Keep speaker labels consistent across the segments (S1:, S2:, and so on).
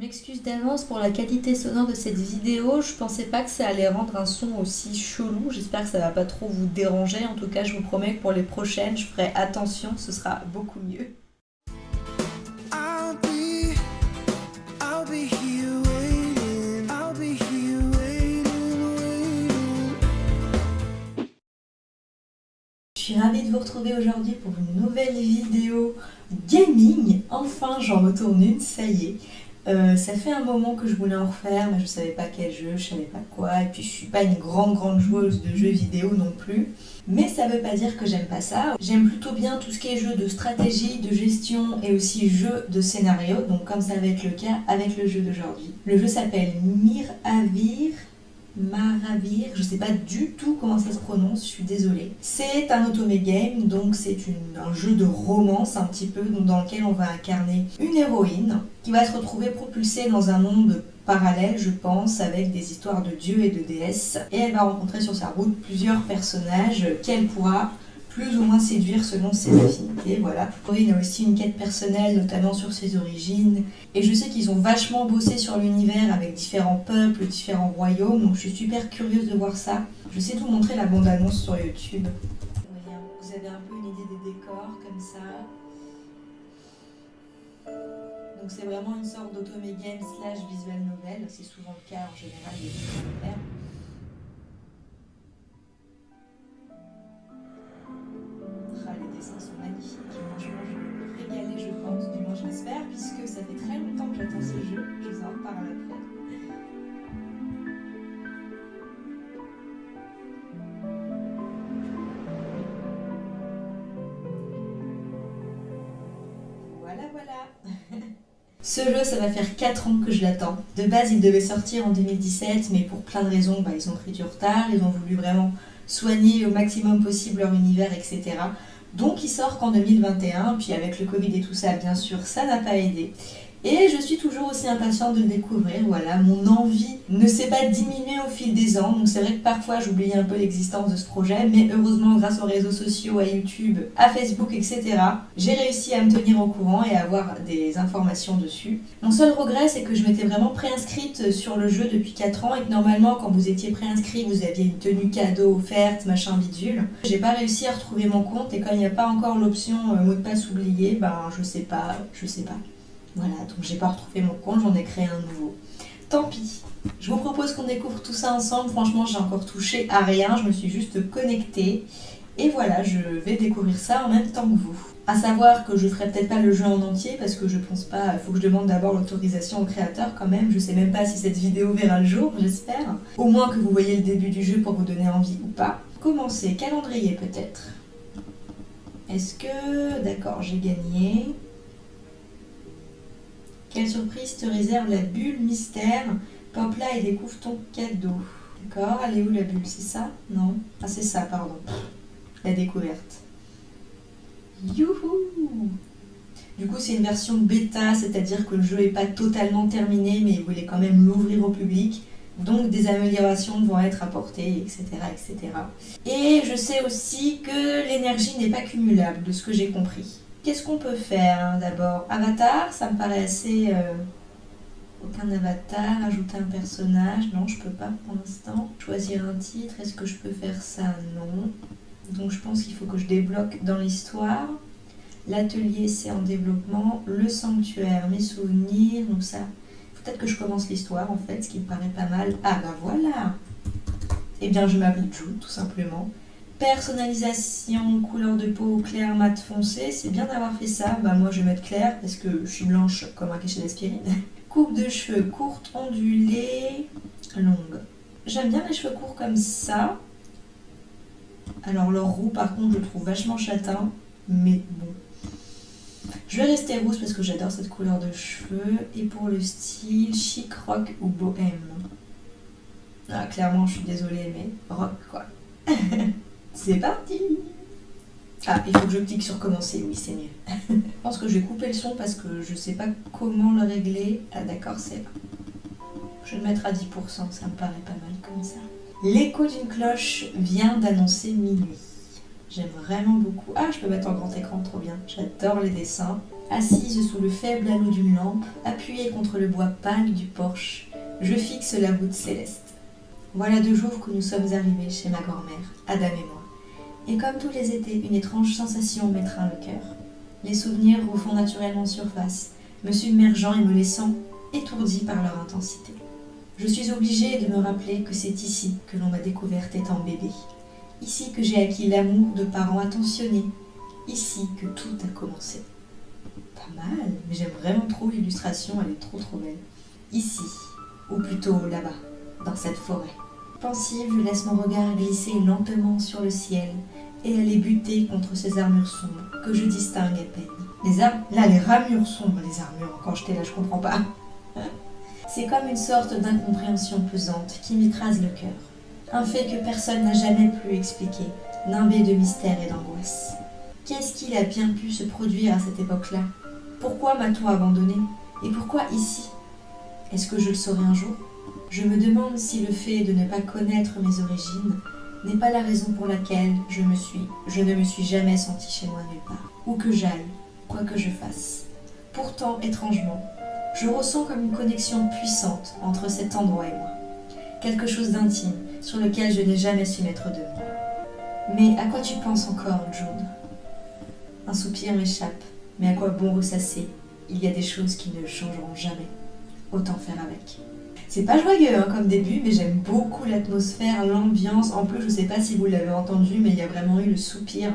S1: m'excuse d'avance pour la qualité sonore de cette vidéo. Je pensais pas que ça allait rendre un son aussi chelou. J'espère que ça va pas trop vous déranger. En tout cas, je vous promets que pour les prochaines, je ferai attention. Ce sera beaucoup mieux. Je suis ravie de vous retrouver aujourd'hui pour une nouvelle vidéo gaming. Enfin, j'en retourne une, ça y est. Euh, ça fait un moment que je voulais en refaire, mais je savais pas quel jeu, je savais pas quoi, et puis je suis pas une grande grande joueuse de jeux vidéo non plus. Mais ça veut pas dire que j'aime pas ça. J'aime plutôt bien tout ce qui est jeu de stratégie, de gestion et aussi jeu de scénario, donc comme ça va être le cas avec le jeu d'aujourd'hui. Le jeu s'appelle Miravir. Maravir, je sais pas du tout comment ça se prononce, je suis désolée. C'est un automé game, donc c'est un jeu de romance un petit peu, dans lequel on va incarner une héroïne qui va se retrouver propulsée dans un monde parallèle, je pense, avec des histoires de dieux et de déesses. Et elle va rencontrer sur sa route plusieurs personnages qu'elle pourra plus ou moins séduire selon ses affinités, voilà. Il a aussi une quête personnelle, notamment sur ses origines, et je sais qu'ils ont vachement bossé sur l'univers avec différents peuples, différents royaumes, donc je suis super curieuse de voir ça. Je sais tout montrer la bande-annonce sur YouTube. Vous avez un peu une idée des décors, comme ça. Donc c'est vraiment une sorte d'automé game slash visual novel, c'est souvent le cas en général des dessins sont magnifiques. Je me régaler, je pense. Du moins, je l'espère, puisque ça fait très longtemps que j'attends ce jeu. Je vous en reparle après. Voilà, voilà. Ce jeu, ça va faire 4 ans que je l'attends. De base, il devait sortir en 2017, mais pour plein de raisons, bah, ils ont pris du retard. Ils ont voulu vraiment soigner au maximum possible leur univers, etc. Donc il sort qu'en 2021, puis avec le Covid et tout ça, bien sûr, ça n'a pas aidé. Et je suis toujours aussi impatiente de le découvrir, voilà, mon envie ne s'est pas diminuée au fil des ans, donc c'est vrai que parfois j'oublie un peu l'existence de ce projet, mais heureusement grâce aux réseaux sociaux, à YouTube, à Facebook, etc., j'ai réussi à me tenir au courant et à avoir des informations dessus. Mon seul regret, c'est que je m'étais vraiment préinscrite sur le jeu depuis 4 ans et que normalement quand vous étiez préinscrit, vous aviez une tenue cadeau offerte, machin bidule. J'ai pas réussi à retrouver mon compte et quand il n'y a pas encore l'option euh, mot de passe oublié, ben je sais pas, je sais pas. Voilà, donc j'ai pas retrouvé mon compte, j'en ai créé un nouveau. Tant pis. Je vous propose qu'on découvre tout ça ensemble. Franchement, j'ai encore touché à rien, je me suis juste connectée. Et voilà, je vais découvrir ça en même temps que vous. À savoir que je ferai peut-être pas le jeu en entier parce que je pense pas, il faut que je demande d'abord l'autorisation au créateur quand même. Je sais même pas si cette vidéo verra le jour, j'espère. Au moins que vous voyez le début du jeu pour vous donner envie ou pas. Commencer, calendrier peut-être. Est-ce que... D'accord, j'ai gagné. Quelle surprise te réserve la bulle mystère? Pop là et découvre ton cadeau. D'accord, elle est où la bulle? C'est ça? Non? Ah c'est ça, pardon. La découverte. Youhou Du coup c'est une version bêta, c'est-à-dire que le jeu n'est pas totalement terminé, mais il voulait quand même l'ouvrir au public. Donc des améliorations vont être apportées, etc. etc. Et je sais aussi que l'énergie n'est pas cumulable, de ce que j'ai compris. Qu'est-ce qu'on peut faire d'abord? Avatar, ça me paraît assez... Euh, aucun avatar, ajouter un personnage, non je peux pas pour l'instant. Choisir un titre, est-ce que je peux faire ça? Non. Donc je pense qu'il faut que je débloque dans l'histoire. L'atelier c'est en développement. Le sanctuaire, mes souvenirs, donc ça... Peut-être que je commence l'histoire en fait, ce qui me paraît pas mal. Ah bah voilà Eh bien je m'appelle Jude tout simplement. Personnalisation, couleur de peau clair, mat, foncé, c'est bien d'avoir fait ça. Bah moi je vais mettre clair parce que je suis blanche comme un cachet d'aspirine. Coupe de cheveux courte, ondulée, longue. J'aime bien les cheveux courts comme ça. Alors leur roux par contre je le trouve vachement châtain, mais bon. Je vais rester rousse parce que j'adore cette couleur de cheveux. Et pour le style, chic, rock ou bohème? Ah, clairement je suis désolée mais rock quoi. C'est parti Ah, il faut que je clique sur commencer, oui c'est mieux. je pense que je vais couper le son parce que je sais pas comment le régler. Ah d'accord, c'est. Je vais le mettre à 10%, ça me paraît pas mal comme ça. L'écho d'une cloche vient d'annoncer minuit. J'aime vraiment beaucoup. Ah, je peux mettre en grand écran, trop bien. J'adore les dessins. Assise sous le faible halo d'une lampe, appuyée contre le bois pâle du porche, je fixe la voûte céleste. Voilà deux jours que nous sommes arrivés chez ma grand-mère, Adam et moi. Et comme tous les étés, une étrange sensation m'étreint le cœur. Les souvenirs refont naturellement surface, me submergeant et me laissant étourdi par leur intensité. Je suis obligée de me rappeler que c'est ici que l'on m'a découverte étant bébé. Ici que j'ai acquis l'amour de parents attentionnés. Ici que tout a commencé. Pas mal, mais j'aime vraiment trop l'illustration, elle est trop trop belle. Ici, ou plutôt là-bas, dans cette forêt. Pensive, je laisse mon regard glisser lentement sur le ciel et aller buter contre ces armures sombres que je distingue à peine. Les armes Là, les ramures sombres, les armures. Quand j'étais là, je comprends pas. C'est comme une sorte d'incompréhension pesante qui m'écrase le cœur. Un fait que personne n'a jamais pu expliquer, nimbé de mystère et d'angoisse. Qu'est-ce qu'il a bien pu se produire à cette époque-là? Pourquoi m'a-t-on abandonné? Et pourquoi ici? Est-ce que je le saurai un jour? Je me demande si le fait de ne pas connaître mes origines n'est pas la raison pour laquelle je me suis, je ne me suis jamais sentie chez moi nulle part, où que j'aille, quoi que je fasse. Pourtant, étrangement, je ressens comme une connexion puissante entre cet endroit et moi. Quelque chose d'intime sur lequel je n'ai jamais su mettre de mots. Mais à quoi tu penses encore, Jude Un soupir m'échappe, mais à quoi bon ressasser? Il y a des choses qui ne changeront jamais. Autant faire avec. C'est pas joyeux hein, comme début, mais j'aime beaucoup l'atmosphère, l'ambiance. En plus, je sais pas si vous l'avez entendu, mais il y a vraiment eu le soupir.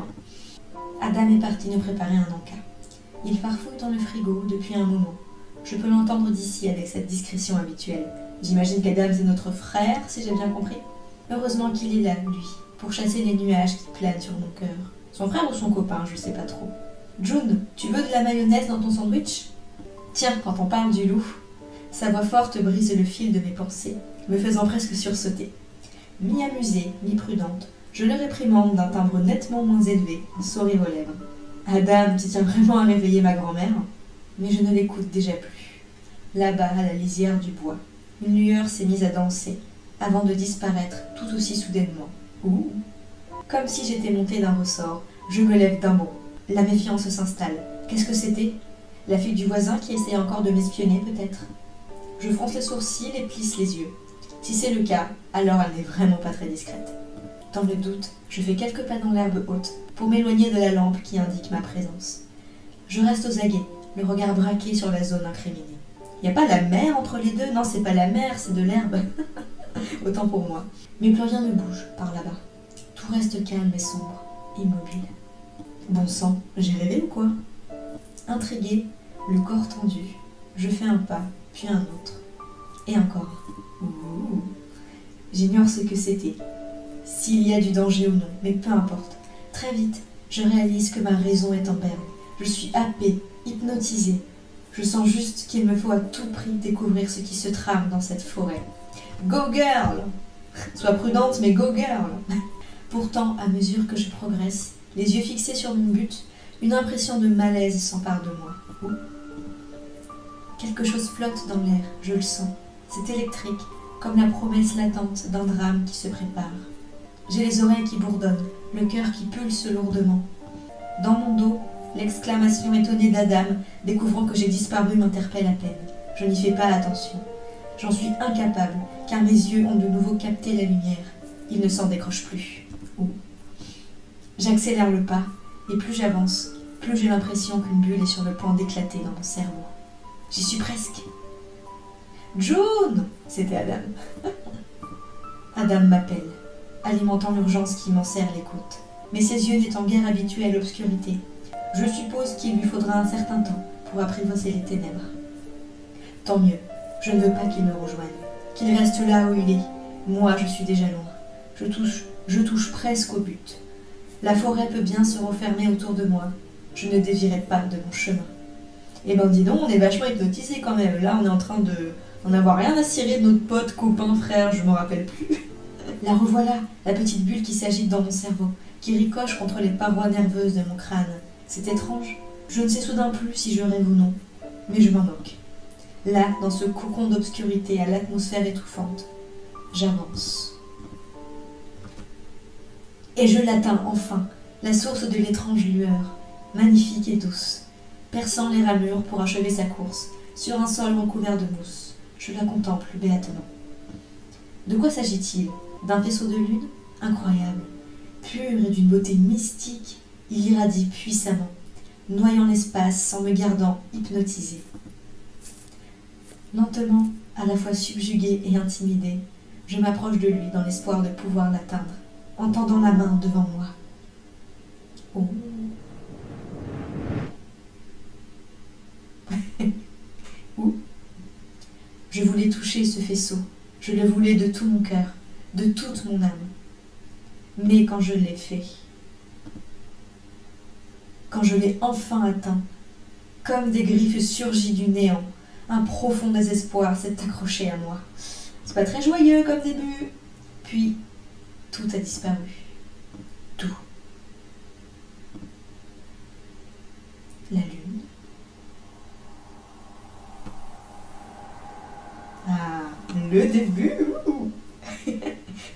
S1: Adam est parti nous préparer un encas. Il farfouille dans le frigo depuis un moment. Je peux l'entendre d'ici avec cette discrétion habituelle. J'imagine qu'Adam c'est notre frère, si j'ai bien compris. Heureusement qu'il est là, lui, pour chasser les nuages qui planent sur mon cœur. Son frère ou son copain, je sais pas trop. June, tu veux de la mayonnaise dans ton sandwich? Tiens, quand on parle du loup. Sa voix forte brise le fil de mes pensées, me faisant presque sursauter. Mi-amusée, mi-prudente, je le réprimande d'un timbre nettement moins élevé, un sourire aux lèvres. Adam, tu tiens vraiment à réveiller ma grand-mère Mais je ne l'écoute déjà plus. Là-bas, à la lisière du bois, une lueur s'est mise à danser, avant de disparaître tout aussi soudainement. Ouh Comme si j'étais montée d'un ressort, je me lève d'un bond. La méfiance s'installe. Qu'est-ce que c'était? La fille du voisin qui essayait encore de m'espionner, peut-être? Je fronce les sourcils et plisse les yeux. Si c'est le cas, alors elle n'est vraiment pas très discrète. Dans le doute, je fais quelques pas dans l'herbe haute pour m'éloigner de la lampe qui indique ma présence. Je reste aux aguets, le regard braqué sur la zone incriminée. Y a pas la mer entre les deux? Non, c'est pas la mer, c'est de l'herbe. Autant pour moi. Mais plus rien ne bouge par là-bas. Tout reste calme et sombre, immobile. Bon sang, j'ai rêvé ou quoi? Intriguée, le corps tendu, je fais un pas, puis un autre. Et encore. J'ignore ce que c'était, s'il y a du danger ou non, mais peu importe. Très vite, je réalise que ma raison est en berne. Je suis happée, hypnotisée. Je sens juste qu'il me faut à tout prix découvrir ce qui se trame dans cette forêt. Go girl Sois prudente, mais go girl Pourtant, à mesure que je progresse, les yeux fixés sur mon but, une impression de malaise s'empare de moi. Quelque chose flotte dans l'air, je le sens. C'est électrique, comme la promesse latente d'un drame qui se prépare. J'ai les oreilles qui bourdonnent, le cœur qui pulse lourdement. Dans mon dos, l'exclamation étonnée d'Adam, découvrant que j'ai disparu, m'interpelle à peine. Je n'y fais pas attention. J'en suis incapable, car mes yeux ont de nouveau capté la lumière. Ils ne s'en décrochent plus. Ouh. J'accélère le pas, et plus j'avance, plus j'ai l'impression qu'une bulle est sur le point d'éclater dans mon cerveau. J'y suis presque. June C'était Adam. Adam m'appelle, alimentant l'urgence qui m'en serre les côtes. Mais ses yeux n'étant guère habitués à l'obscurité, je suppose qu'il lui faudra un certain temps pour apprivoiser les ténèbres. Tant mieux, je ne veux pas qu'il me rejoigne, qu'il reste là où il est. Moi, je suis déjà loin. Je touche, je touche presque au but. La forêt peut bien se refermer autour de moi. Je ne dévierai pas de mon chemin. Eh ben dis donc, on est vachement hypnotisé quand même. Là, on est en train de d'en avoir rien à cirer de notre pote, copain, frère, je m'en rappelle plus. La revoilà, la petite bulle qui s'agite dans mon cerveau, qui ricoche contre les parois nerveuses de mon crâne. C'est étrange. Je ne sais soudain plus si je rêve ou non, mais je m'en moque. Là, dans ce cocon d'obscurité à l'atmosphère étouffante, j'avance. Et je l'atteins enfin, la source de l'étrange lueur, magnifique et douce. Perçant les ramures pour achever sa course, sur un sol recouvert de mousse. Je la contemple béatement. De quoi s'agit-il? D'un vaisseau de lune? Incroyable. Pur et d'une beauté mystique, il irradie puissamment, noyant l'espace en me gardant hypnotisé. Lentement, à la fois subjuguée et intimidée, je m'approche de lui dans l'espoir de pouvoir l'atteindre, en tendant la main devant moi. Oh. Où Je voulais toucher ce faisceau, je le voulais de tout mon cœur, de toute mon âme. Mais quand je l'ai fait, quand je l'ai enfin atteint, comme des griffes surgies du néant, un profond désespoir s'est accroché à moi. C'est pas très joyeux comme début. Puis, tout a disparu. Tout. Ah, le début.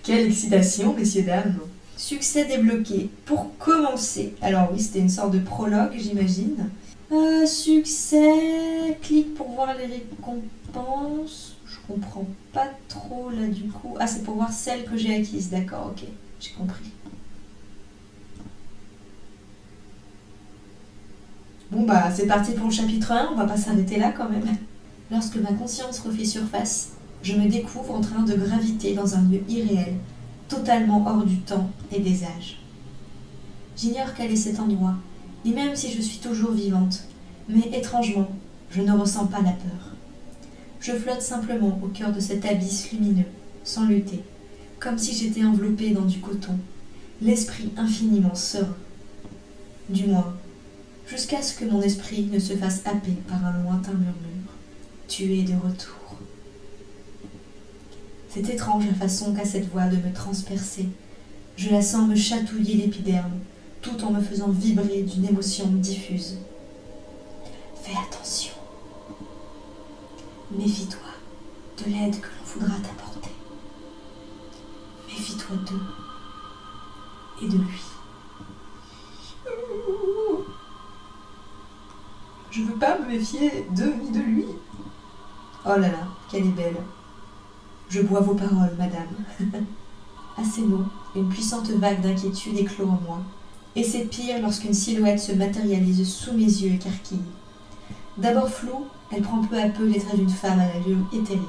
S1: Quelle excitation, messieurs, dames Succès débloqué. Pour commencer, alors oui, c'était une sorte de prologue, j'imagine. Euh, succès, clique pour voir les récompenses. Je comprends pas trop là du coup. Ah, c'est pour voir celles que j'ai acquises, d'accord, ok, j'ai compris. Bon bah c'est parti pour le chapitre 1, on va pas s'arrêter là quand même. Lorsque ma conscience refait surface, je me découvre en train de graviter dans un lieu irréel, totalement hors du temps et des âges. J'ignore quel est cet endroit, ni même si je suis toujours vivante, mais étrangement, je ne ressens pas la peur. Je flotte simplement au cœur de cet abysse lumineux, sans lutter, comme si j'étais enveloppée dans du coton, l'esprit infiniment serein. Du moins, jusqu'à ce que mon esprit ne se fasse happer par un lointain murmure. Tu es de retour. C'est étrange la façon qu'a cette voix de me transpercer. Je la sens me chatouiller l'épiderme, tout en me faisant vibrer d'une émotion diffuse. Fais attention. Méfie-toi de l'aide que l'on voudra t'apporter. Méfie-toi d'eux et de lui. Je veux pas me méfier d'eux ni de lui. Oh là là, qu'elle est belle. Je bois vos paroles, madame. à ces mots, une puissante vague d'inquiétude éclot en moi, et c'est pire lorsqu'une silhouette se matérialise sous mes yeux écarquillés. D'abord floue, elle prend peu à peu les traits d'une femme à l'allure éthérée.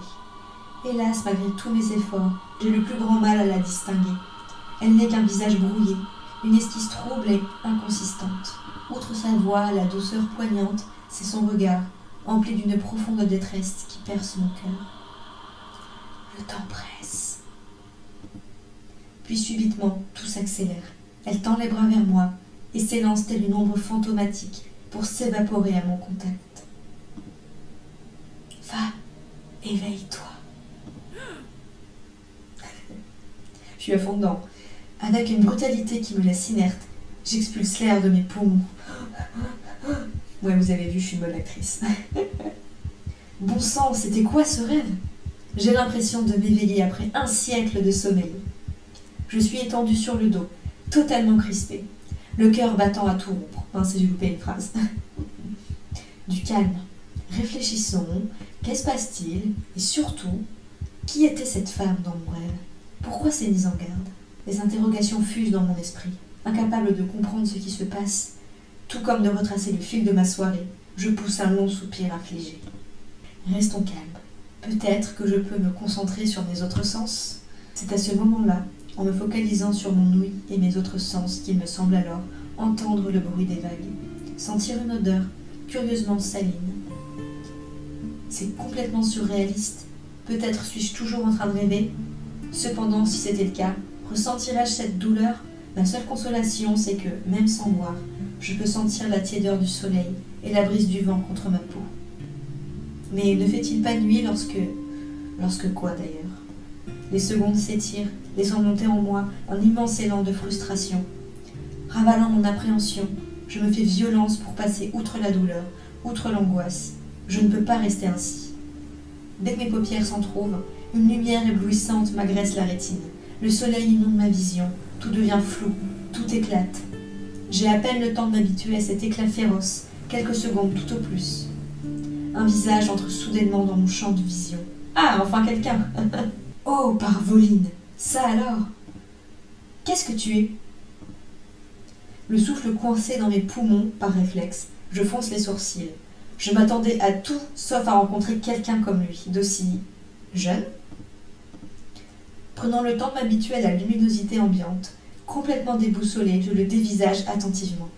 S1: Hélas, malgré tous mes efforts, j'ai le plus grand mal à la distinguer. Elle n'est qu'un visage brouillé, une esquisse trouble et inconsistante. Outre sa voix, la douceur poignante, c'est son regard, empli d'une profonde détresse qui perce mon cœur. Temps presse. Puis subitement, tout s'accélère. Elle tend les bras vers moi et s'élance telle une ombre fantomatique pour s'évaporer à mon contact. Va, éveille-toi. Je suis dedans. Avec une brutalité qui me laisse inerte, j'expulse l'air de mes poumons. Ouais, vous avez vu, je suis une bonne actrice. bon sang, c'était quoi ce rêve? J'ai l'impression de m'éveiller après un siècle de sommeil. Je suis étendue sur le dos, totalement crispée, le cœur battant à tout rompre. Mince, j'ai loupé une phrase. Du calme. Réfléchissons. Qu'est-ce passe-t-il? Et surtout, qui était cette femme dans mon rêve? Pourquoi ces mises en garde? Les interrogations fusent dans mon esprit, incapable de comprendre ce qui se passe. Tout comme de retracer le fil de ma soirée, je pousse un long soupir affligé. Restons calmes. Peut-être que je peux me concentrer sur mes autres sens. C'est à ce moment-là, en me focalisant sur mon ouïe et mes autres sens, qu'il me semble alors entendre le bruit des vagues, sentir une odeur curieusement saline. C'est complètement surréaliste. Peut-être suis-je toujours en train de rêver. Cependant, si c'était le cas, ressentirais-je cette douleur? Ma seule consolation, c'est que, même sans voir, je peux sentir la tiédeur du soleil et la brise du vent contre ma peau. Mais ne fait-il pas nuit lorsque... Lorsque quoi d'ailleurs? Les secondes s'étirent, laissant monter en moi un immense élan de frustration. Ravalant mon appréhension, je me fais violence pour passer outre la douleur, outre l'angoisse. Je ne peux pas rester ainsi. Dès que mes paupières s'en trouvent, une lumière éblouissante m'agresse la rétine. Le soleil inonde ma vision, tout devient flou, tout éclate. J'ai à peine le temps de m'habituer à cet éclat féroce Quelques secondes tout au plus. Un visage entre soudainement dans mon champ de vision. Ah, enfin quelqu'un Oh, Parvoline Ça alors? Qu'est-ce que tu es? Le souffle coincé dans mes poumons par réflexe, je fonce les sourcils. Je m'attendais à tout sauf à rencontrer quelqu'un comme lui, d'aussi jeune. Prenant le temps de m'habituer à la luminosité ambiante, complètement déboussolé, je le dévisage attentivement.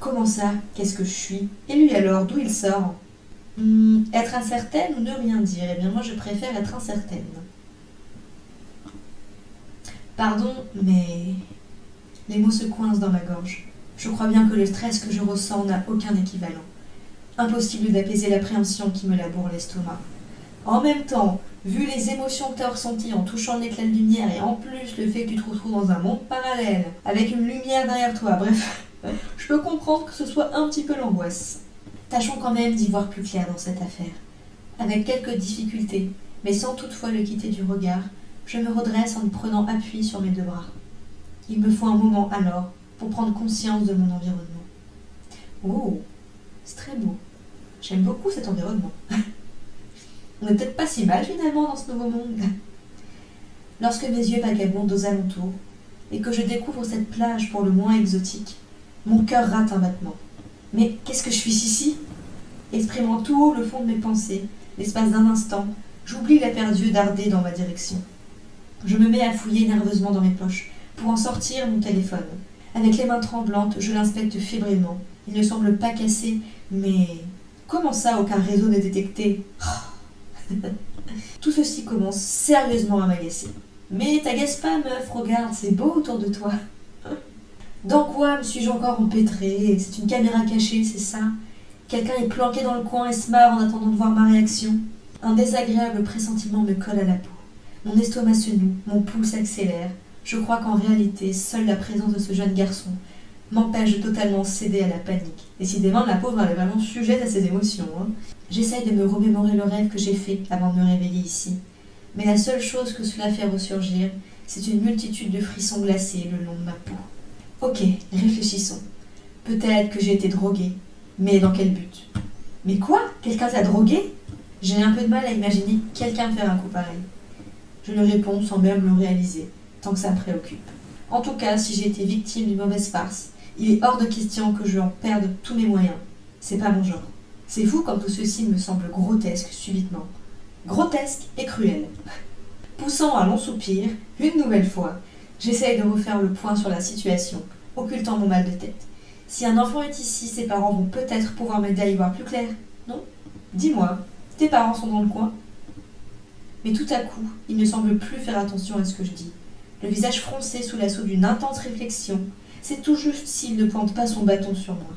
S1: Comment ça? Qu'est-ce que je suis? Et lui alors, d'où il sort? Hmm, Être incertaine ou ne rien dire? Eh bien moi je préfère être incertaine. Pardon, mais les mots se coincent dans ma gorge. Je crois bien que le stress que je ressens n'a aucun équivalent. Impossible d'apaiser l'appréhension qui me laboure l'estomac. En même temps, vu les émotions que tu as ressenties en touchant l'éclat de lumière et en plus le fait que tu te retrouves dans un monde parallèle, avec une lumière derrière toi, bref, je peux comprendre que ce soit un petit peu l'angoisse. Tâchons quand même d'y voir plus clair dans cette affaire. Avec quelques difficultés, mais sans toutefois le quitter du regard, je me redresse en prenant appui sur mes deux bras. Il me faut un moment alors pour prendre conscience de mon environnement. Oh, c'est très beau. J'aime beaucoup cet environnement. On n'est peut-être pas si mal finalement dans ce nouveau monde. Lorsque mes yeux vagabondent aux alentours et que je découvre cette plage pour le moins exotique, mon cœur rate un battement. Mais qu'est-ce que je suis ici Exprimant tout haut le fond de mes pensées, l'espace d'un instant, j'oublie la perdue darder dans ma direction. Je me mets à fouiller nerveusement dans mes poches pour en sortir mon téléphone. Avec les mains tremblantes, je l'inspecte fébrilement. Il ne semble pas cassé, mais comment ça aucun réseau n'est détecté Tout ceci commence sérieusement à m'agacer. Mais t'agace pas, meuf, regarde, c'est beau autour de toi. Dans quoi me suis-je encore empêtrée? C'est une caméra cachée, c'est ça? Quelqu'un est planqué dans le coin et se marre en attendant de voir ma réaction. Un désagréable pressentiment me colle à la peau. Mon estomac se noue, mon pouls s'accélère. Je crois qu'en réalité, seule la présence de ce jeune garçon m'empêche de totalement céder à la panique. Décidément, la pauvre elle est vraiment sujette à ses émotions. Hein. J'essaye de me remémorer le rêve que j'ai fait avant de me réveiller ici. Mais la seule chose que cela fait ressurgir, c'est une multitude de frissons glacés le long de ma peau. Ok, réfléchissons. Peut-être que j'ai été droguée, mais dans quel but? Mais quoi? Quelqu'un t'a drogué J'ai un peu de mal à imaginer quelqu'un faire un coup pareil. Je lui réponds sans même le réaliser, tant que ça me préoccupe. En tout cas, si j'ai été victime d'une mauvaise farce, il est hors de question que je en perde tous mes moyens. C'est pas mon genre. C'est fou comme tout ceci me semble grotesque subitement. Grotesque et cruel. Poussant un long soupir, une nouvelle fois, j'essaye de refaire le point sur la situation, occultant mon mal de tête. Si un enfant est ici, ses parents vont peut-être pouvoir m'aider à y voir plus clair, non? Dis-moi, tes parents sont dans le coin? Mais tout à coup, il ne semble plus faire attention à ce que je dis. Le visage froncé sous l'assaut d'une intense réflexion, c'est tout juste s'il ne pointe pas son bâton sur moi.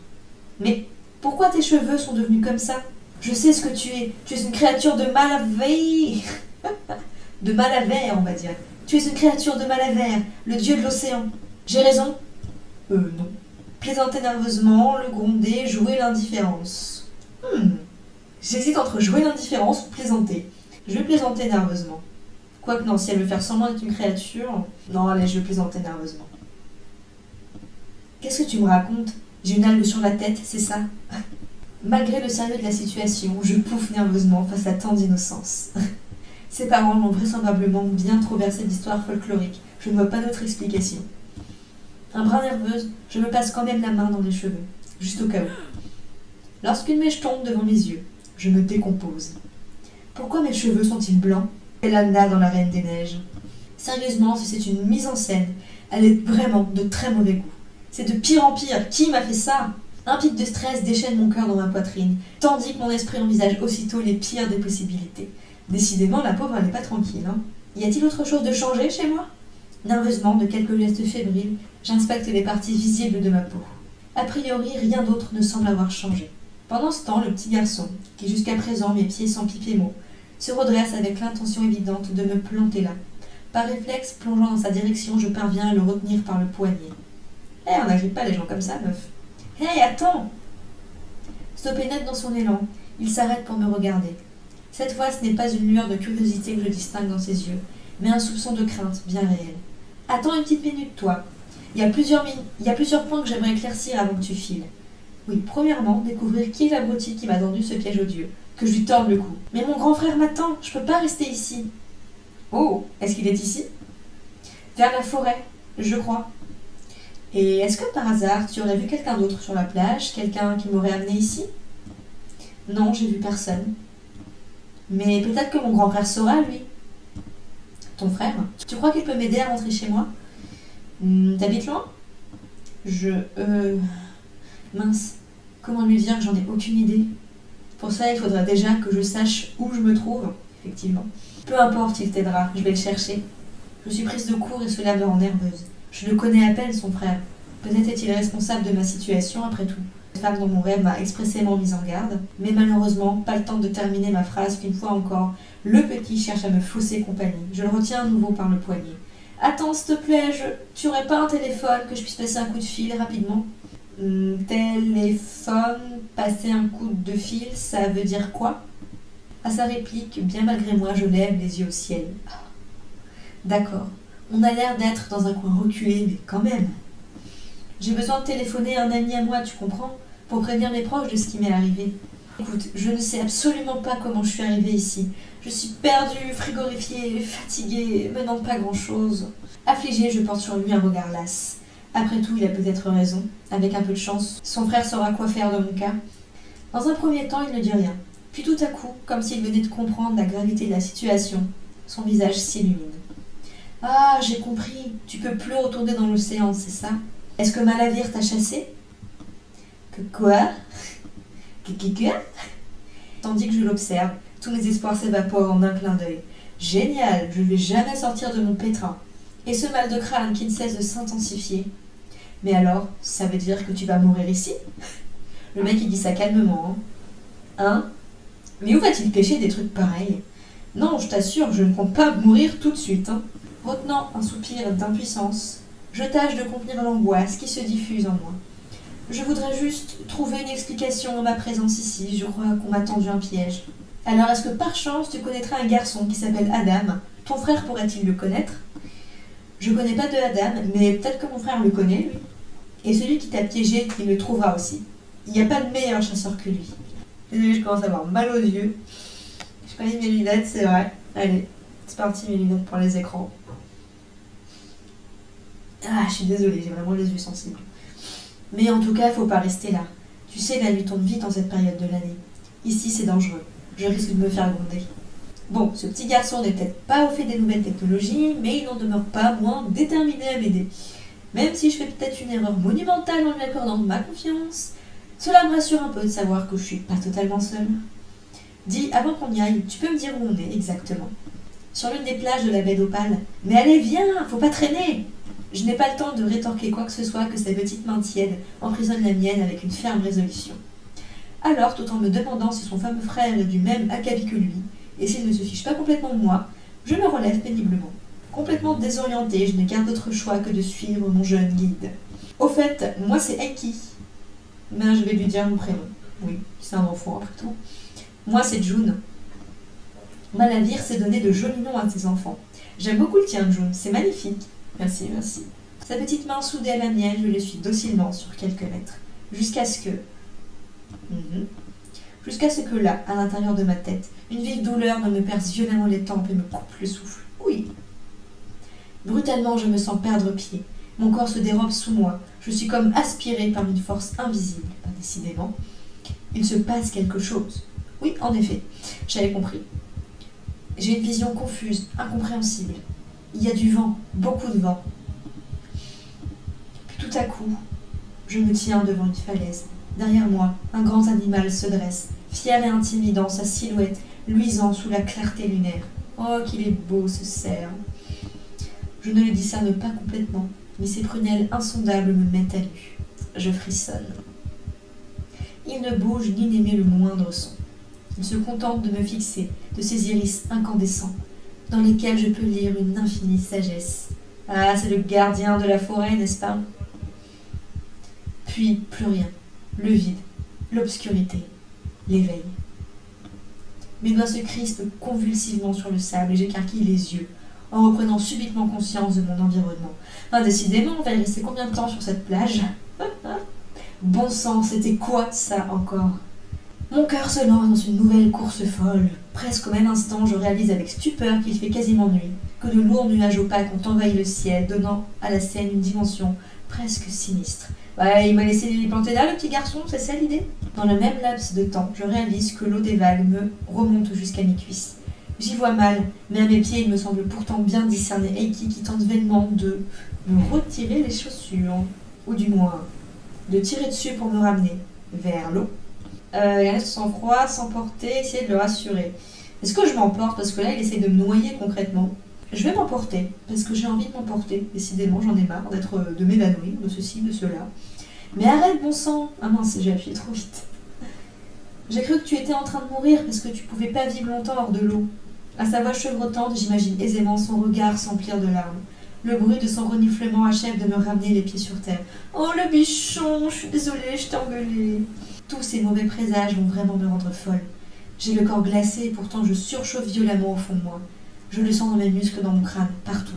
S1: Mais pourquoi tes cheveux sont devenus comme ça? Je sais ce que tu es. Tu es une créature de Malaveille. de Malaver, on va dire. Tu es une créature de Malaver, le dieu de l'océan. J'ai raison? Euh, non. Plaisanter nerveusement, le gronder, jouer l'indifférence. Hmm. J'hésite entre jouer l'indifférence ou plaisanter. Je vais plaisanter nerveusement. Quoique non, si elle veut faire semblant d'être une créature, non, allez, je vais plaisanter nerveusement. Qu'est-ce que tu me racontes? J'ai une algue sur la tête, c'est ça? Malgré le sérieux de la situation, je pouffe nerveusement face à tant d'innocence. Ses parents l'ont vraisemblablement bien trop versé d'histoires folkloriques. Je ne vois pas d'autre explication. Un brin nerveuse, je me passe quand même la main dans les cheveux, juste au cas où. Lorsqu'une mèche tombe devant mes yeux, je me décompose. Pourquoi mes cheveux sont-ils blancs? Elanda dans la Reine des Neiges? Sérieusement, si c'est une mise en scène, elle est vraiment de très mauvais goût. C'est de pire en pire. Qui m'a fait ça? Un pic de stress déchaîne mon cœur dans ma poitrine, tandis que mon esprit envisage aussitôt les pires des possibilités. Décidément, la pauvre, n'est pas tranquille. Hein. Y a-t-il autre chose de changé chez moi? Nerveusement, de quelques gestes fébriles, j'inspecte les parties visibles de ma peau. A priori, rien d'autre ne semble avoir changé. Pendant ce temps, le petit garçon, qui jusqu'à présent mes pieds sans piper mot, se redresse avec l'intention évidente de me planter là. Par réflexe, plongeant dans sa direction, je parviens à le retenir par le poignet. Hé, on n'agrippe pas les gens comme ça, meuf. Hé, attends Stoppé net dans son élan, il s'arrête pour me regarder. Cette fois, ce n'est pas une lueur de curiosité que je distingue dans ses yeux, mais un soupçon de crainte bien réel. Attends une petite minute, toi. Il y a plusieurs, points que j'aimerais éclaircir avant que tu files. Oui, premièrement, découvrir qui est l'abruti qui m'a tendu ce piège odieux, que je lui torde le cou. Mais mon grand frère m'attend, je peux pas rester ici. Oh, est-ce qu'il est ici? Vers la forêt, je crois. Et est-ce que par hasard tu aurais vu quelqu'un d'autre sur la plage, quelqu'un qui m'aurait amené ici? Non, j'ai vu personne. Mais peut-être que mon grand frère saura, lui. Ton frère Tu crois qu'il peut m'aider à rentrer chez moi? Hmm, T'habites loin? Je. Euh. Mince. Comment lui dire que j'en ai aucune idée? Pour ça, il faudra déjà que je sache où je me trouve. Effectivement. Peu importe, il t'aidera, je vais le chercher. Je suis prise de court et cela me rend nerveuse. Je le connais à peine, son frère. Peut-être est-il responsable de ma situation après tout. Femme dont mon rêve m'a expressément mise en garde, mais malheureusement, pas le temps de terminer ma phrase qu'une fois encore, le petit cherche à me fausser compagnie. Je le retiens à nouveau par le poignet. Attends, s'il te plaît, je... tu aurais pas un téléphone que je puisse passer un coup de fil rapidement? Hmm, Téléphone, passer un coup de fil, ça veut dire quoi? À sa réplique, bien malgré moi, je lève les yeux au ciel. Ah. D'accord, on a l'air d'être dans un coin reculé, mais quand même. J'ai besoin de téléphoner un ami à moi, tu comprends? Pour prévenir mes proches de ce qui m'est arrivé. Écoute, je ne sais absolument pas comment je suis arrivée ici. Je suis perdue, frigorifiée, fatiguée, menant pas grand-chose. Affligée, je porte sur lui un regard las. Après tout, il a peut-être raison. Avec un peu de chance, son frère saura quoi faire dans mon cas. Dans un premier temps, il ne dit rien. Puis tout à coup, comme s'il venait de comprendre la gravité de la situation, son visage s'illumine. Ah, j'ai compris. Tu peux plus retourner dans l'océan, c'est ça? Est-ce que Malavir t'a chassé quoi Tandis que je l'observe, tous mes espoirs s'évaporent en un clin d'œil. Génial, je ne vais jamais sortir de mon pétrin. Et ce mal de crâne qui ne cesse de s'intensifier. Mais alors, ça veut dire que tu vas mourir ici? Le mec il dit ça calmement. Hein, Hein? Mais où va-t-il pêcher des trucs pareils? Non, je t'assure, je ne compte pas mourir tout de suite. hein. Retenant un soupir d'impuissance, je tâche de contenir l'angoisse qui se diffuse en moi. Je voudrais juste trouver une explication à ma présence ici. Je crois qu'on m'a tendu un piège. Alors, est-ce que par chance tu connaîtrais un garçon qui s'appelle Adam? Ton frère pourrait-il le connaître? Je connais pas de Adam, mais peut-être que mon frère le connaît, lui. Et celui qui t'a piégé, il le trouvera aussi. Il n'y a pas de meilleur chasseur que lui. Désolée, je commence à avoir mal aux yeux. Je mis mes lunettes, c'est vrai. Allez, c'est parti mes lunettes pour les écrans. Ah, je suis désolée, j'ai vraiment les yeux sensibles. Mais en tout cas, il faut pas rester là. Tu sais, la nuit tombe vite en cette période de l'année. Ici, c'est dangereux. Je risque de me faire gronder. Bon, ce petit garçon n'est peut-être pas au fait des nouvelles technologies, mais il n'en demeure pas moins déterminé à m'aider. Même si je fais peut-être une erreur monumentale en lui accordant ma confiance, cela me rassure un peu de savoir que je suis pas totalement seule. Dis, avant qu'on y aille, tu peux me dire où on est exactement Sur l'une des plages de la baie d'Opale. Mais allez, viens, faut pas traîner Je n'ai pas le temps de rétorquer quoi que ce soit que sa petite main tiède emprisonne la mienne avec une ferme résolution. Alors, tout en me demandant si son fameux frère est du même acabit que lui, et s'il ne se fiche pas complètement de moi, je me relève péniblement. Complètement désorientée, je n'ai qu'un d'autre choix que de suivre mon jeune guide. Au fait, moi c'est Enki. Mais je vais lui dire mon prénom. Oui, c'est un enfant après tout. Moi c'est June. Malavir s'est donné de jolis noms à ses enfants. J'aime beaucoup le tien, June, c'est magnifique. Merci, merci. Sa petite main soudée à la mienne, je le suis docilement sur quelques mètres. Jusqu'à ce que. Mhm. Jusqu'à ce que là, à l'intérieur de ma tête, une vive douleur me perce violemment les tempes et me coupe le souffle. Oui. Brutalement, je me sens perdre pied. Mon corps se dérobe sous moi. Je suis comme aspirée par une force invisible. Décidément. Il se passe quelque chose. Oui, en effet, j'avais compris. J'ai une vision confuse, incompréhensible. Il y a du vent, beaucoup de vent. Puis tout à coup, je me tiens devant une falaise. Derrière moi, un grand animal se dresse, fier et intimidant, sa silhouette luisant sous la clarté lunaire. Oh, qu'il est beau ce cerf Je ne le discerne pas complètement, mais ses prunelles insondables me mettent à nu. Je frissonne. Il ne bouge ni n'émet le moindre son. Il se contente de me fixer, de ses iris incandescents, dans lesquels je peux lire une infinie sagesse. Ah, c'est le gardien de la forêt, n'est-ce pas? Puis plus rien. Le vide, l'obscurité, l'éveil. Mes doigts se crispent convulsivement sur le sable et j'écarquille les yeux, en reprenant subitement conscience de mon environnement. Enfin, décidément, on va rester combien de temps sur cette plage? Bon sang, c'était quoi ça encore? Mon cœur se lance dans une nouvelle course folle. Presque au même instant, je réalise avec stupeur qu'il fait quasiment nuit, que de lourds nuages opaques ont envahi le ciel, donnant à la scène une dimension presque sinistre. Ouais, il m'a laissé les planter là, le petit garçon, c'est ça l'idée? Dans le même laps de temps, je réalise que l'eau des vagues me remonte jusqu'à mes cuisses. J'y vois mal, mais à mes pieds, il me semble pourtant bien discerner Eiki qui tente vainement de me retirer les chaussures, ou du moins de tirer dessus pour me ramener vers l'eau. Euh, reste sans froid, sans porter, essayer de le rassurer. Est-ce que je m'emporte? Parce que là, il essaie de me noyer concrètement. Je vais m'emporter, parce que j'ai envie de m'emporter. Décidément, j'en ai marre d'être, de m'évanouir, de ceci, de cela. Mais arrête, bon sang Ah mince, j'ai appuyé trop vite. J'ai cru que tu étais en train de mourir parce que tu pouvais pas vivre longtemps hors de l'eau. À sa voix chevrotante, j'imagine aisément son regard s'emplir de larmes. Le bruit de son reniflement achève de me ramener les pieds sur terre. Oh le bichon, je suis désolée, je t'ai engueulé. Tous ces mauvais présages vont vraiment me rendre folle. J'ai le corps glacé et pourtant je surchauffe violemment au fond de moi. Je le sens dans mes muscles, dans mon crâne, partout.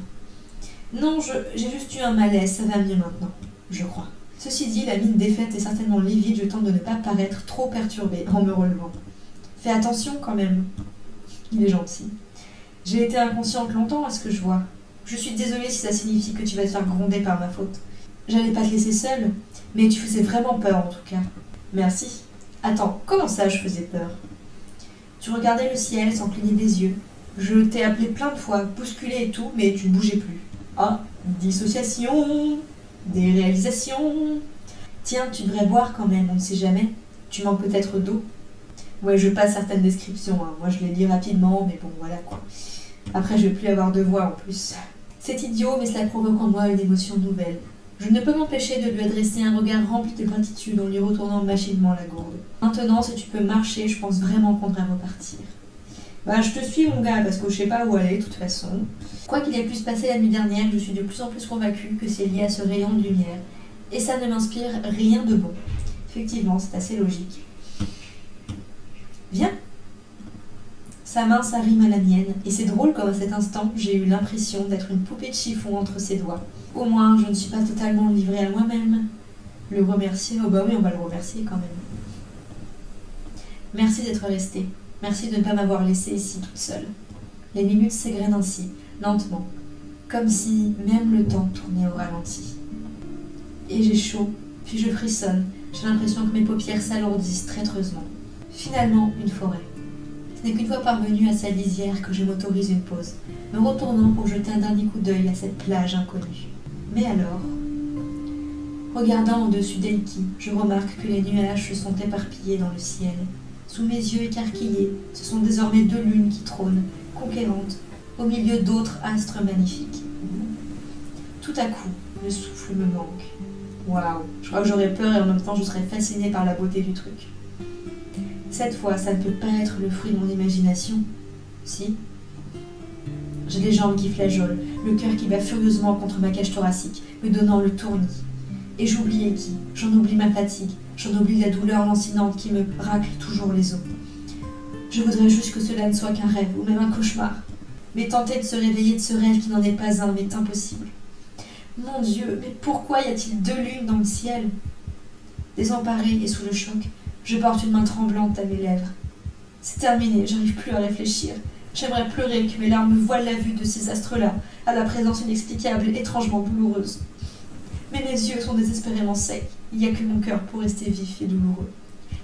S1: Non, j'ai juste eu un malaise, ça va mieux maintenant, je crois. Ceci dit, la mine défaite est certainement livide, je tente de ne pas paraître trop perturbée en me relevant. Fais attention quand même. Il est gentil. J'ai été inconsciente longtemps à ce que je vois. Je suis désolée si ça signifie que tu vas te faire gronder par ma faute. J'allais pas te laisser seule, mais tu faisais vraiment peur en tout cas. Merci. Attends, comment ça je faisais peur? Tu regardais le ciel sans cligner des yeux. Je t'ai appelé plein de fois, bousculé et tout, mais tu ne bougeais plus. Ah, dissociation, déréalisation. Tiens, tu devrais boire quand même, on ne sait jamais. Tu manques peut-être d'eau. Ouais, je passe certaines descriptions. Hein. Moi, je les lis rapidement, mais bon, voilà quoi. Après, je vais plus avoir de voix en plus. C'est idiot, mais cela provoque en moi une émotion nouvelle. Je ne peux m'empêcher de lui adresser un regard rempli de gratitude en lui retournant machinement la gourde. Maintenant, si tu peux marcher, je pense vraiment qu'on devrait repartir. Bah, je te suis, mon gars, parce que je sais pas où aller, de toute façon. Quoi qu'il ait pu se passer la nuit dernière, je suis de plus en plus convaincue que c'est lié à ce rayon de lumière. Et ça ne m'inspire rien de bon. Effectivement, c'est assez logique. Viens, sa main s'arrime à la mienne, et c'est drôle comme à cet instant j'ai eu l'impression d'être une poupée de chiffon entre ses doigts. Au moins, je ne suis pas totalement livrée à moi-même. Le remercier, oh bah oui, on va le remercier quand même. Merci d'être resté. Merci de ne pas m'avoir laissée ici toute seule. Les minutes s'égrènent ainsi, lentement, comme si même le temps tournait au ralenti. Et j'ai chaud, puis je frissonne. J'ai l'impression que mes paupières s'alourdissent traîtreusement. Finalement, une forêt. Ce n'est qu'une fois parvenue à sa lisière que je m'autorise une pause, me retournant pour jeter un dernier coup d'œil à cette plage inconnue. Mais alors, regardant au-dessus d'Elki, je remarque que les nuages se sont éparpillés dans le ciel. Sous mes yeux écarquillés, ce sont désormais deux lunes qui trônent, conquérantes, au milieu d'autres astres magnifiques. Tout à coup, le souffle me manque. Waouh, je crois que j'aurais peur et en même temps je serais fascinée par la beauté du truc. Cette fois, ça ne peut pas être le fruit de mon imagination. Si Les jambes qui flageolent, le cœur qui bat furieusement contre ma cage thoracique, me donnant le tournis. Et j'oublie qui j'en oublie ma fatigue, j'en oublie la douleur lancinante qui me racle toujours les os. Je voudrais juste que cela ne soit qu'un rêve, ou même un cauchemar. Mais tenter de se réveiller de ce rêve qui n'en est pas un m'est impossible. Mon Dieu, mais pourquoi y a-t-il deux lunes dans le ciel? Désemparée et sous le choc, je porte une main tremblante à mes lèvres. C'est terminé, j'arrive plus à réfléchir. J'aimerais pleurer que mes larmes voilent la vue de ces astres-là, à la présence inexplicable étrangement douloureuse. Mais mes yeux sont désespérément secs. Il n'y a que mon cœur pour rester vif et douloureux.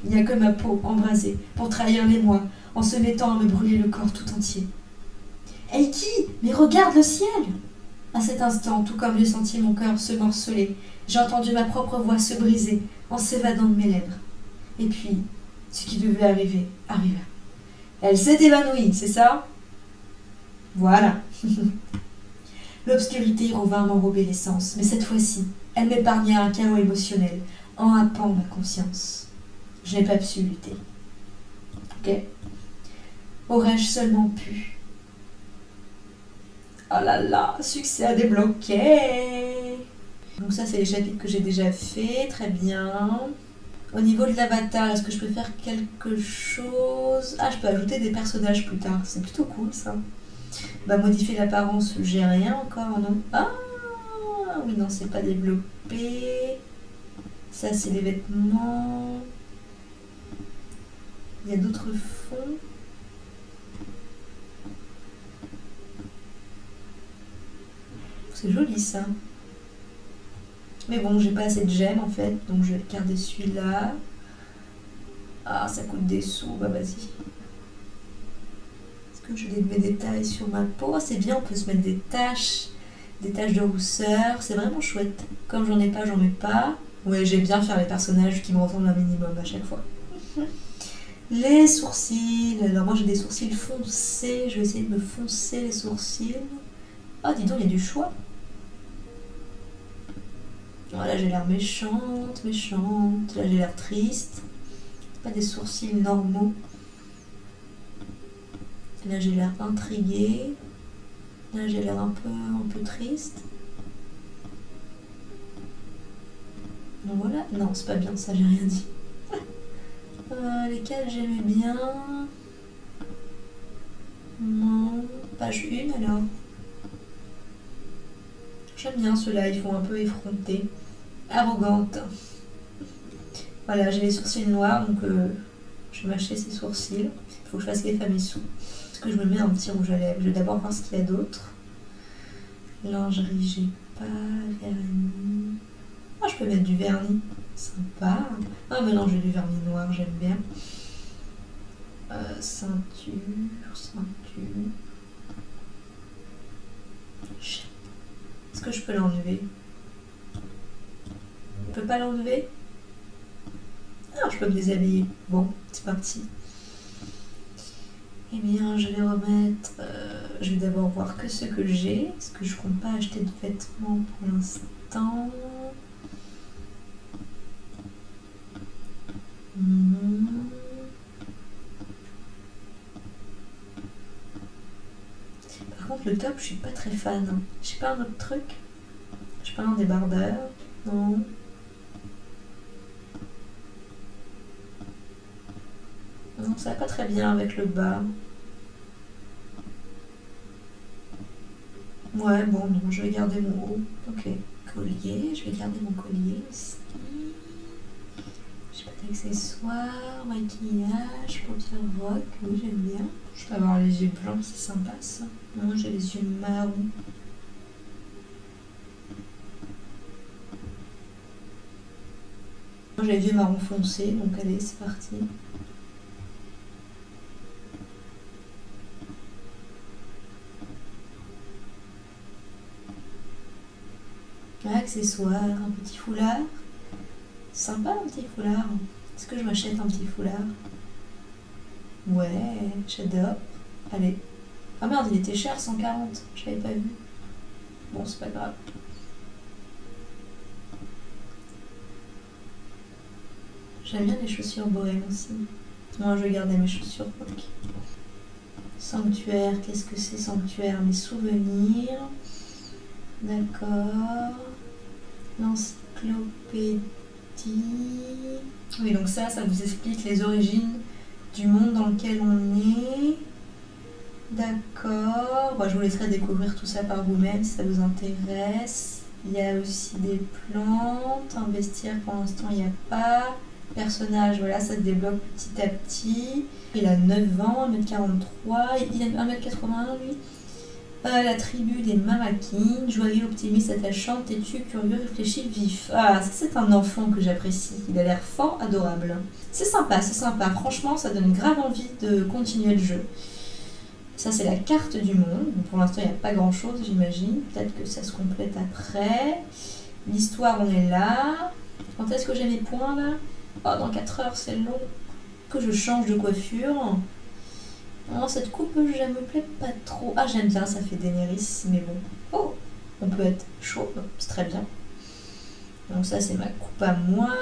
S1: Il n'y a que ma peau embrasée pour trahir les mois en se mettant à me brûler le corps tout entier. Eiki, mais regarde le ciel À cet instant, tout comme j'ai senti mon cœur se morceler, j'ai entendu ma propre voix se briser en s'évadant de mes lèvres. Et puis, ce qui devait arriver arriva. Elle s'est évanouie, c'est ça? Voilà. L'obscurité revint m'enrober l'essence, mais cette fois-ci, elle m'épargna un chaos émotionnel, en happant ma conscience. Je n'ai pas pu lutter. Ok? Aurais-je seulement pu? Oh là là, succès à débloquer Donc ça, c'est les chapitres que j'ai déjà fait, très bien. Au niveau de l'avatar, est-ce que je peux faire quelque chose? Ah, je peux ajouter des personnages plus tard. C'est plutôt cool ça. Bah, modifier l'apparence, j'ai rien encore, non? Ah Oui, non, c'est pas développé. Ça, c'est les vêtements. Il y a d'autres fonds. C'est joli ça. Mais bon, j'ai pas assez de gemmes en fait, donc je vais garder celui-là. Ah, ça coûte des sous, bah vas-y. Est-ce que je des détails sur ma peau? C'est bien, on peut se mettre des taches, des taches de rousseur, c'est vraiment chouette. Comme j'en ai pas, j'en mets pas. Ouais, j'aime bien faire les personnages qui me ressemblent un minimum à chaque fois. Les sourcils, alors moi j'ai des sourcils foncés, je vais essayer de me foncer les sourcils. Ah, dis donc, il y a du choix. Voilà, j'ai l'air méchante, méchante. Là, j'ai l'air triste. Pas des sourcils normaux. Là, j'ai l'air intriguée. Là, j'ai l'air un peu, un peu triste. Donc voilà. Non, c'est pas bien ça, j'ai rien dit. Euh, lesquels j'aimais bien? Non, page 1 alors. J'aime bien ceux-là, ils font un peu effronter. Arrogante. Voilà, j'ai les sourcils noirs, donc euh, je vais mâcher ces sourcils. Il faut que je fasse les familles sous. Est-ce que je me mets un petit rouge à lèvres Je vais d'abord voir ce qu'il y a d'autre. Lingerie, j'ai pas. Vernis. Ah, je peux mettre du vernis. Sympa. Ah, j'ai du vernis noir, j'aime bien. Euh, ceinture, ceinture. Est-ce que je peux l'enlever? Je peux pas l'enlever Ah, je peux me déshabiller. Bon, c'est parti. Eh bien, je vais remettre. euh, je vais d'abord voir que ce que j'ai. Est-ce que je compte pas acheter de vêtements pour l'instant Non. Par contre, le top, je suis pas très fan. hein. J'ai pas un autre truc? J'ai pas un débardeur? Non. Ça va pas très bien avec le bas. Ouais, bon, non, je vais garder mon haut. Ok. Collier, je vais garder mon collier aussi. J'ai pas d'accessoires, maquillage, paupières rock, oui, j'aime bien. Je peux avoir les yeux blancs, c'est sympa ça. Moi, j'ai les yeux marrons. Moi, j'ai les yeux marron foncé, donc allez, c'est parti. Accessoires, un petit foulard. Sympa un petit foulard. Est-ce que je m'achète un petit foulard? Ouais, j'adore. Allez. Ah merde, il était cher, 140. Je l'avais pas vu. Bon, c'est pas grave. J'aime bien les chaussures bohèmes aussi. Moi, je vais garder mes chaussures rock. Sanctuaire, qu'est-ce que c'est sanctuaire? Mes souvenirs. D'accord. L'encyclopédie. Oui, donc ça, ça vous explique les origines du monde dans lequel on est. D'accord. Je vous laisserai découvrir tout ça par vous-même si ça vous intéresse. Il y a aussi des plantes. Un bestiaire, pour l'instant, il n'y a pas. Personnage, voilà, ça se développe petit à petit. Il a 9 ans, 1m43. Il a 1m81, lui? La tribu des Mamakines, joyeux, optimiste, attachant, têtu, curieux, réfléchi, vif. Ah, ça c'est un enfant que j'apprécie. Il a l'air fort, adorable. C'est sympa, c'est sympa. Franchement, ça donne grave envie de continuer le jeu. Ça c'est la carte du monde. Pour l'instant, il n'y a pas grand chose, j'imagine. Peut-être que ça se complète après. L'histoire, on est là. Quand est-ce que j'ai mes points là? Oh, dans 4 heures, c'est long. Que je change de coiffure. Cette coupe, je me plaît pas trop. Ah, j'aime bien, ça fait Daenerys, mais bon. Oh, on peut être chauve, c'est très bien. Donc ça, c'est ma coupe à moi.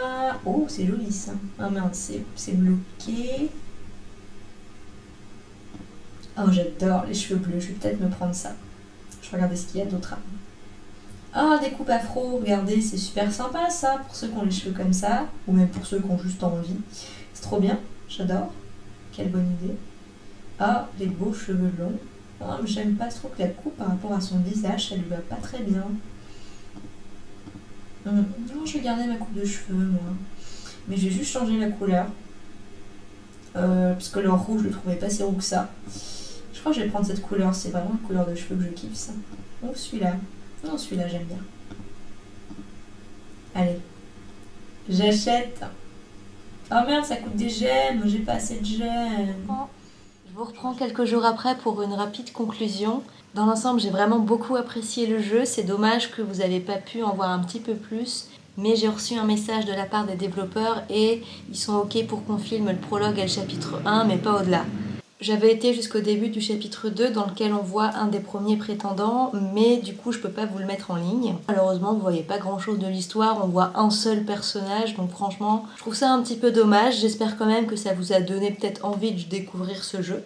S1: Oh, c'est joli ça. Ah merde, c'est bloqué. Oh, j'adore les cheveux bleus. Je vais peut-être me prendre ça. Je vais regarder ce qu'il y a d'autre. Ah, des coupes afro, regardez, c'est super sympa ça, pour ceux qui ont les cheveux comme ça, ou même pour ceux qui ont juste envie. C'est trop bien, j'adore. Quelle bonne idée. Ah, les beaux cheveux longs. Ah, j'aime pas trop que la coupe par rapport à son visage, ça lui va pas très bien.
S2: Hum, Non, je vais garder ma coupe de cheveux, moi. Mais je vais juste changer la couleur. Euh, parce que le rouge, je le trouvais pas si roux que ça. Je crois que je vais prendre cette couleur. C'est vraiment une couleur de cheveux que je kiffe, ça. Oh, celui-là. Non, celui-là, j'aime bien. Allez. J'achète. Oh merde, ça coûte des gemmes. J'ai pas assez de gemmes.
S1: Je vous reprends quelques jours après pour une rapide conclusion. Dans l'ensemble, j'ai vraiment beaucoup apprécié le jeu. C'est dommage que vous n'avez pas pu en voir un petit peu plus. Mais j'ai reçu un message de la part des développeurs et ils sont OK pour qu'on filme le prologue et le chapitre 1, mais pas au-delà. J'avais été jusqu'au début du chapitre 2 dans lequel on voit un des premiers prétendants, mais du coup je peux pas vous le mettre en ligne. Malheureusement vous voyez pas grand chose de l'histoire, on voit un seul personnage, donc franchement je trouve ça un petit peu dommage. J'espère quand même que ça vous a donné peut-être envie de découvrir ce jeu.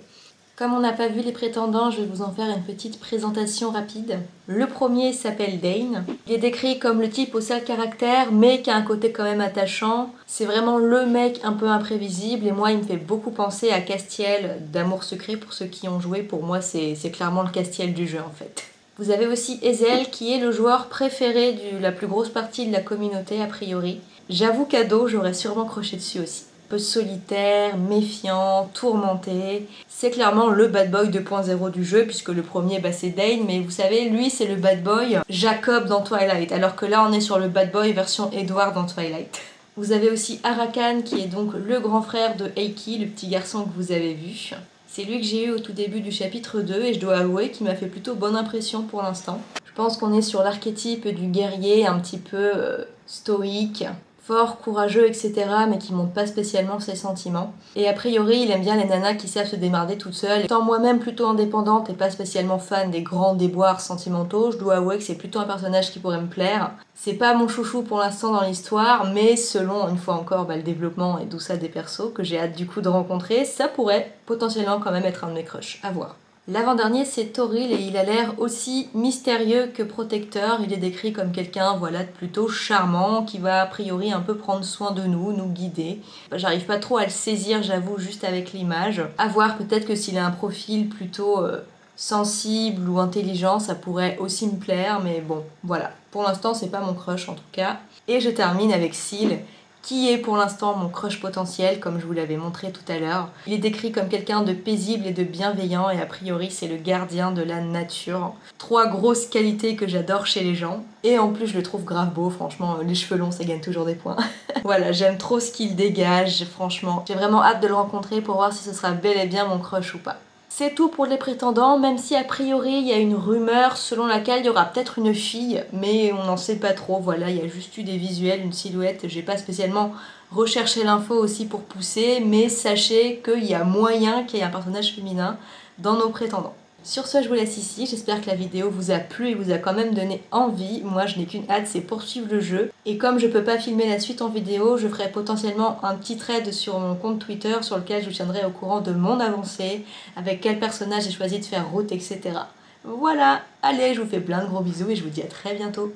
S1: Comme on n'a pas vu les prétendants, je vais vous en faire une petite présentation rapide. Le premier s'appelle Dane. Il est décrit comme le type au sale caractère, mais qui a un côté quand même attachant. C'est vraiment le mec un peu imprévisible, et moi il me fait beaucoup penser à Castiel d'Amour Secret pour ceux qui ont joué. Pour moi c'est clairement le Castiel du jeu en fait. Vous avez aussi Ezel qui est le joueur préféré de la plus grosse partie de la communauté a priori. J'avoue dos j'aurais sûrement croché dessus aussi solitaire, méfiant, tourmenté. C'est clairement le bad boy 2.0 du jeu, puisque le premier bah, c'est Dane, mais vous savez, lui c'est le bad boy Jacob dans Twilight, alors que là on est sur le bad boy version Edward dans Twilight. Vous avez aussi Arakan qui est donc le grand frère de Eiki, le petit garçon que vous avez vu. C'est lui que j'ai eu au tout début du chapitre 2 et je dois avouer qu'il m'a fait plutôt bonne impression pour l'instant. Je pense qu'on est sur l'archétype du guerrier un petit peu euh, stoïque, fort, courageux, etc., mais qui montre pas spécialement ses sentiments. Et a priori, il aime bien les nanas qui savent se démarrer toutes seules. Étant moi-même plutôt indépendante et pas spécialement fan des grands déboires sentimentaux, je dois avouer que c'est plutôt un personnage qui pourrait me plaire. C'est pas mon chouchou pour l'instant dans l'histoire, mais selon, une fois encore, bah, le développement et tout ça des persos que j'ai hâte du coup de rencontrer, ça pourrait potentiellement quand même être un de mes crushs. À voir. L'avant-dernier c'est Toril et il a l'air aussi mystérieux que protecteur. Il est décrit comme quelqu'un voilà, de plutôt charmant qui va a priori un peu prendre soin de nous, nous guider. J'arrive pas trop à le saisir j'avoue juste avec l'image. À voir peut-être que s'il a un profil plutôt euh, sensible ou intelligent ça pourrait aussi me plaire mais bon voilà. Pour l'instant c'est pas mon crush en tout cas. Et je termine avec Seal qui est pour l'instant mon crush potentiel, comme je vous l'avais montré tout à l'heure. Il est décrit comme quelqu'un de paisible et de bienveillant, et a priori c'est le gardien de la nature. Trois grosses qualités que j'adore chez les gens. Et en plus je le trouve grave beau, franchement, les cheveux longs ça gagne toujours des points. voilà, j'aime trop ce qu'il dégage, franchement. J'ai vraiment hâte de le rencontrer pour voir si ce sera bel et bien mon crush ou pas. C'est tout pour les prétendants, même si a priori il y a une rumeur selon laquelle il y aura peut-être une fille, mais on n'en sait pas trop, voilà, il y a juste eu des visuels, une silhouette, j'ai pas spécialement recherché l'info aussi pour pousser, mais sachez qu'il y a moyen qu'il y ait un personnage féminin dans nos prétendants. Sur ce, je vous laisse ici. J'espère que la vidéo vous a plu et vous a quand même donné envie. Moi, je n'ai qu'une hâte, c'est poursuivre le jeu. Et comme je peux pas filmer la suite en vidéo, je ferai potentiellement un petit thread sur mon compte Twitter sur lequel je vous tiendrai au courant de mon avancée, avec quel personnage j'ai choisi de faire route, etc. Voilà, allez, je vous fais plein de gros bisous et je vous dis à très bientôt.